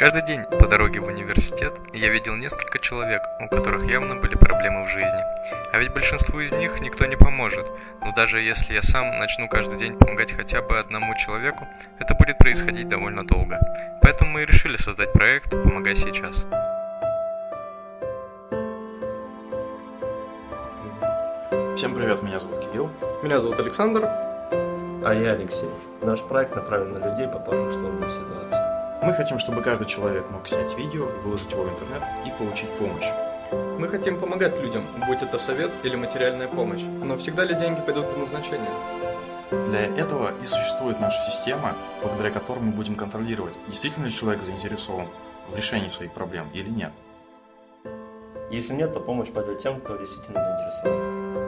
Каждый день по дороге в университет я видел несколько человек, у которых явно были проблемы в жизни. А ведь большинству из них никто не поможет. Но даже если я сам начну каждый день помогать хотя бы одному человеку, это будет происходить довольно долго. Поэтому мы и решили создать проект «Помогай сейчас». Всем привет, меня зовут Кирилл. Меня зовут Александр. А я Алексей. Наш проект направлен на людей, попавших в сложную ситуацию. Мы хотим, чтобы каждый человек мог снять видео, выложить его в интернет и получить помощь. Мы хотим помогать людям, будь это совет или материальная помощь. Но всегда ли деньги пойдут по назначению? Для этого и существует наша система, благодаря которой мы будем контролировать, действительно ли человек заинтересован в решении своих проблем или нет. Если нет, то помощь пойдет тем, кто действительно заинтересован.